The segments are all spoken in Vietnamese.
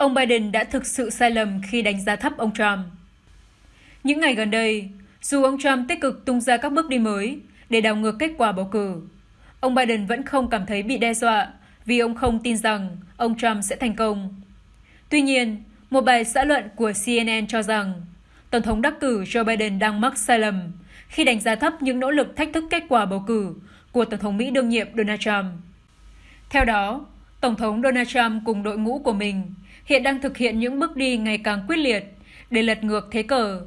ông Biden đã thực sự sai lầm khi đánh giá thấp ông Trump. Những ngày gần đây, dù ông Trump tích cực tung ra các bước đi mới để đảo ngược kết quả bầu cử, ông Biden vẫn không cảm thấy bị đe dọa vì ông không tin rằng ông Trump sẽ thành công. Tuy nhiên, một bài xã luận của CNN cho rằng Tổng thống đắc cử Joe Biden đang mắc sai lầm khi đánh giá thấp những nỗ lực thách thức kết quả bầu cử của Tổng thống Mỹ đương nhiệm Donald Trump. Theo đó, Tổng thống Donald Trump cùng đội ngũ của mình hiện đang thực hiện những bước đi ngày càng quyết liệt để lật ngược thế cờ.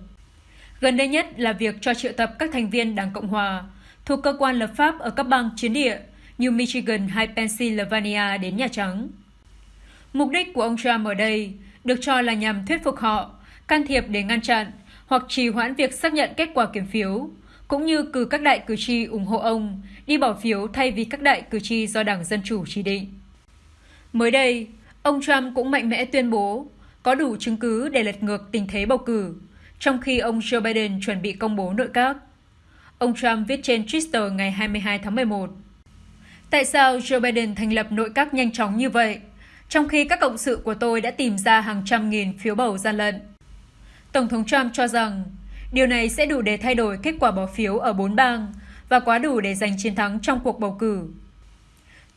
Gần đây nhất là việc cho triệu tập các thành viên Đảng Cộng Hòa thuộc cơ quan lập pháp ở các bang chiến địa như Michigan hay Pennsylvania đến Nhà Trắng. Mục đích của ông Trump ở đây được cho là nhằm thuyết phục họ can thiệp để ngăn chặn hoặc trì hoãn việc xác nhận kết quả kiểm phiếu, cũng như cử các đại cử tri ủng hộ ông đi bỏ phiếu thay vì các đại cử tri do Đảng Dân Chủ chỉ định. Mới đây, ông Trump cũng mạnh mẽ tuyên bố có đủ chứng cứ để lật ngược tình thế bầu cử, trong khi ông Joe Biden chuẩn bị công bố nội các. Ông Trump viết trên Twitter ngày 22 tháng 11. Tại sao Joe Biden thành lập nội các nhanh chóng như vậy, trong khi các cộng sự của tôi đã tìm ra hàng trăm nghìn phiếu bầu gian lận? Tổng thống Trump cho rằng điều này sẽ đủ để thay đổi kết quả bỏ phiếu ở bốn bang và quá đủ để giành chiến thắng trong cuộc bầu cử.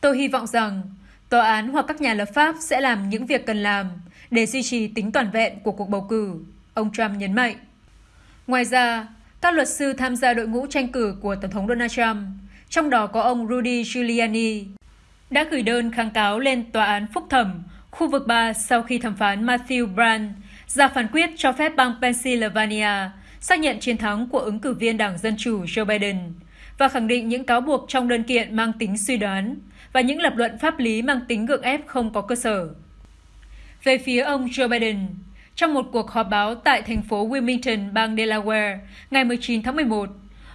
Tôi hy vọng rằng tòa án hoặc các nhà lập pháp sẽ làm những việc cần làm để duy trì tính toàn vẹn của cuộc bầu cử, ông Trump nhấn mạnh. Ngoài ra, các luật sư tham gia đội ngũ tranh cử của Tổng thống Donald Trump, trong đó có ông Rudy Giuliani, đã gửi đơn kháng cáo lên Tòa án Phúc thẩm khu vực 3 sau khi thẩm phán Matthew Brand ra phán quyết cho phép bang Pennsylvania xác nhận chiến thắng của ứng cử viên Đảng Dân Chủ Joe Biden và khẳng định những cáo buộc trong đơn kiện mang tính suy đoán và những lập luận pháp lý mang tính gượng ép không có cơ sở. Về phía ông Joe Biden, trong một cuộc họp báo tại thành phố Wilmington, bang Delaware, ngày 19 tháng 11,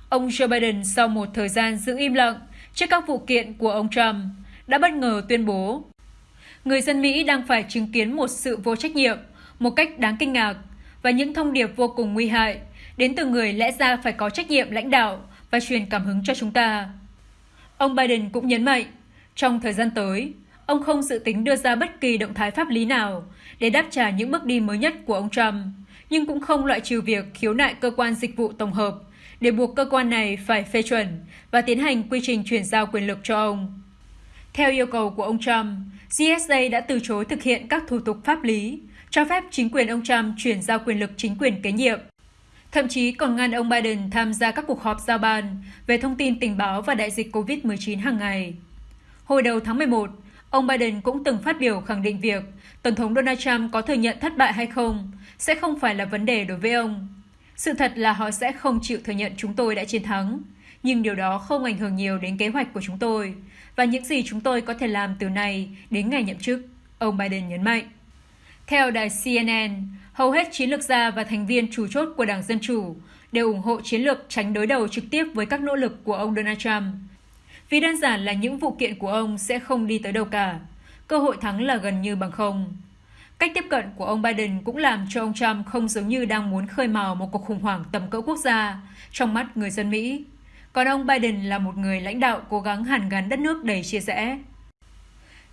ông Joe Biden sau một thời gian giữ im lặng trước các vụ kiện của ông Trump đã bất ngờ tuyên bố người dân Mỹ đang phải chứng kiến một sự vô trách nhiệm một cách đáng kinh ngạc và những thông điệp vô cùng nguy hại đến từ người lẽ ra phải có trách nhiệm lãnh đạo và truyền cảm hứng cho chúng ta. Ông Biden cũng nhấn mạnh, trong thời gian tới, ông không dự tính đưa ra bất kỳ động thái pháp lý nào để đáp trả những bước đi mới nhất của ông Trump, nhưng cũng không loại trừ việc khiếu nại cơ quan dịch vụ tổng hợp để buộc cơ quan này phải phê chuẩn và tiến hành quy trình chuyển giao quyền lực cho ông. Theo yêu cầu của ông Trump, GSA đã từ chối thực hiện các thủ tục pháp lý cho phép chính quyền ông Trump chuyển giao quyền lực chính quyền kế nhiệm. Thậm chí còn ngăn ông Biden tham gia các cuộc họp giao ban về thông tin tình báo và đại dịch COVID-19 hàng ngày. Hồi đầu tháng 11, ông Biden cũng từng phát biểu khẳng định việc Tổng thống Donald Trump có thừa nhận thất bại hay không sẽ không phải là vấn đề đối với ông. Sự thật là họ sẽ không chịu thừa nhận chúng tôi đã chiến thắng, nhưng điều đó không ảnh hưởng nhiều đến kế hoạch của chúng tôi và những gì chúng tôi có thể làm từ nay đến ngày nhậm chức, ông Biden nhấn mạnh. Theo đài CNN, hầu hết chiến lược gia và thành viên chủ chốt của Đảng Dân Chủ đều ủng hộ chiến lược tránh đối đầu trực tiếp với các nỗ lực của ông Donald Trump. Vì đơn giản là những vụ kiện của ông sẽ không đi tới đâu cả. Cơ hội thắng là gần như bằng không. Cách tiếp cận của ông Biden cũng làm cho ông Trump không giống như đang muốn khơi mào một cuộc khủng hoảng tầm cỡ quốc gia trong mắt người dân Mỹ. Còn ông Biden là một người lãnh đạo cố gắng hàn gắn đất nước đầy chia rẽ.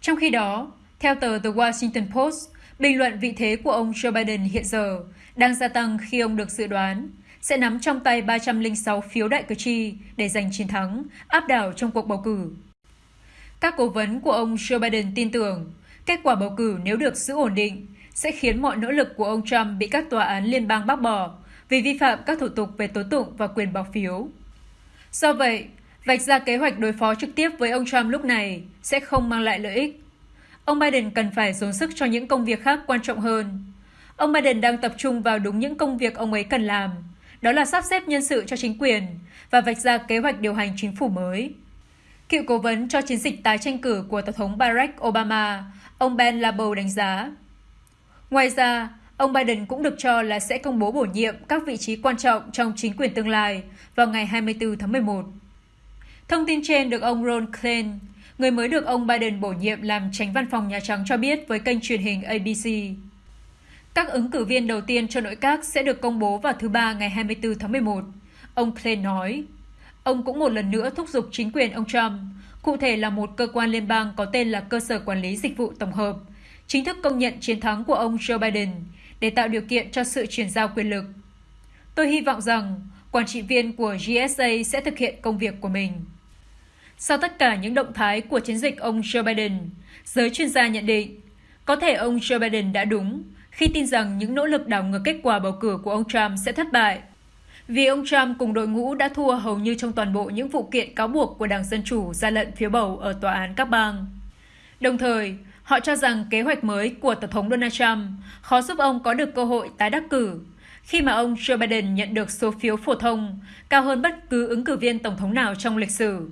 Trong khi đó, theo tờ The Washington Post, Bình luận vị thế của ông Joe Biden hiện giờ đang gia tăng khi ông được dự đoán sẽ nắm trong tay 306 phiếu đại cử tri để giành chiến thắng, áp đảo trong cuộc bầu cử. Các cố vấn của ông Joe Biden tin tưởng kết quả bầu cử nếu được giữ ổn định sẽ khiến mọi nỗ lực của ông Trump bị các tòa án liên bang bác bỏ vì vi phạm các thủ tục về tố tụng và quyền bỏ phiếu. Do vậy, vạch ra kế hoạch đối phó trực tiếp với ông Trump lúc này sẽ không mang lại lợi ích ông Biden cần phải dồn sức cho những công việc khác quan trọng hơn. Ông Biden đang tập trung vào đúng những công việc ông ấy cần làm, đó là sắp xếp nhân sự cho chính quyền và vạch ra kế hoạch điều hành chính phủ mới. Cựu cố vấn cho chiến dịch tái tranh cử của Tổng thống Barack Obama, ông Ben Labo đánh giá. Ngoài ra, ông Biden cũng được cho là sẽ công bố bổ nhiệm các vị trí quan trọng trong chính quyền tương lai vào ngày 24 tháng 11. Thông tin trên được ông Ron Klain, người mới được ông Biden bổ nhiệm làm tránh văn phòng Nhà Trắng cho biết với kênh truyền hình ABC. Các ứng cử viên đầu tiên cho nội các sẽ được công bố vào thứ Ba ngày 24 tháng 11. Ông Klein nói. Ông cũng một lần nữa thúc giục chính quyền ông Trump, cụ thể là một cơ quan liên bang có tên là Cơ sở Quản lý Dịch vụ Tổng hợp, chính thức công nhận chiến thắng của ông Joe Biden để tạo điều kiện cho sự chuyển giao quyền lực. Tôi hy vọng rằng quản trị viên của GSA sẽ thực hiện công việc của mình. Sau tất cả những động thái của chiến dịch ông Joe Biden, giới chuyên gia nhận định có thể ông Joe Biden đã đúng khi tin rằng những nỗ lực đảo ngược kết quả bầu cử của ông Trump sẽ thất bại. Vì ông Trump cùng đội ngũ đã thua hầu như trong toàn bộ những vụ kiện cáo buộc của Đảng Dân Chủ ra lận phiếu bầu ở tòa án các bang. Đồng thời, họ cho rằng kế hoạch mới của Tổng thống Donald Trump khó giúp ông có được cơ hội tái đắc cử, khi mà ông Joe Biden nhận được số phiếu phổ thông cao hơn bất cứ ứng cử viên Tổng thống nào trong lịch sử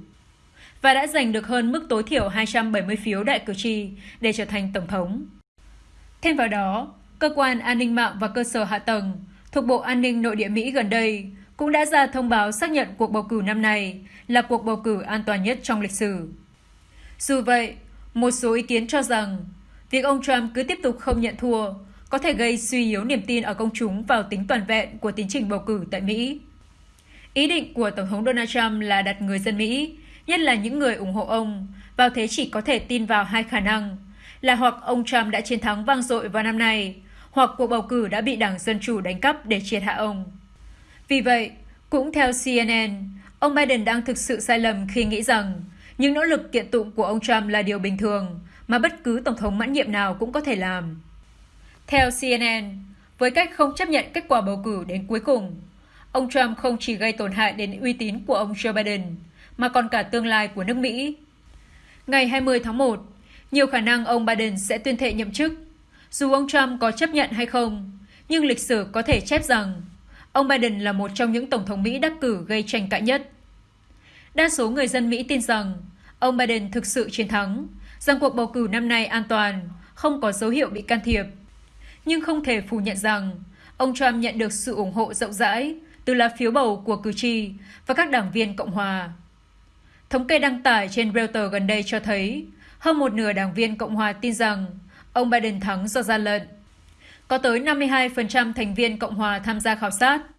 và đã giành được hơn mức tối thiểu 270 phiếu đại cử tri để trở thành Tổng thống. Thêm vào đó, Cơ quan An ninh mạng và cơ sở hạ tầng thuộc Bộ An ninh Nội địa Mỹ gần đây cũng đã ra thông báo xác nhận cuộc bầu cử năm nay là cuộc bầu cử an toàn nhất trong lịch sử. Dù vậy, một số ý kiến cho rằng việc ông Trump cứ tiếp tục không nhận thua có thể gây suy yếu niềm tin ở công chúng vào tính toàn vẹn của tiến trình bầu cử tại Mỹ. Ý định của Tổng thống Donald Trump là đặt người dân Mỹ, nhất là những người ủng hộ ông, vào thế chỉ có thể tin vào hai khả năng là hoặc ông Trump đã chiến thắng vang dội vào năm nay, hoặc cuộc bầu cử đã bị Đảng Dân Chủ đánh cắp để triệt hạ ông. Vì vậy, cũng theo CNN, ông Biden đang thực sự sai lầm khi nghĩ rằng những nỗ lực kiện tụng của ông Trump là điều bình thường mà bất cứ tổng thống mãn nhiệm nào cũng có thể làm. Theo CNN, với cách không chấp nhận kết quả bầu cử đến cuối cùng, ông Trump không chỉ gây tổn hại đến uy tín của ông Joe Biden, mà còn cả tương lai của nước Mỹ. Ngày 20 tháng 1, nhiều khả năng ông Biden sẽ tuyên thệ nhậm chức. Dù ông Trump có chấp nhận hay không, nhưng lịch sử có thể chép rằng ông Biden là một trong những tổng thống Mỹ đắc cử gây tranh cãi nhất. Đa số người dân Mỹ tin rằng ông Biden thực sự chiến thắng, rằng cuộc bầu cử năm nay an toàn, không có dấu hiệu bị can thiệp. Nhưng không thể phủ nhận rằng ông Trump nhận được sự ủng hộ rộng rãi từ lá phiếu bầu của cử tri và các đảng viên Cộng hòa. Thống kê đăng tải trên Reuters gần đây cho thấy, hơn một nửa đảng viên Cộng hòa tin rằng ông Biden thắng do gian lận. Có tới 52% thành viên Cộng hòa tham gia khảo sát.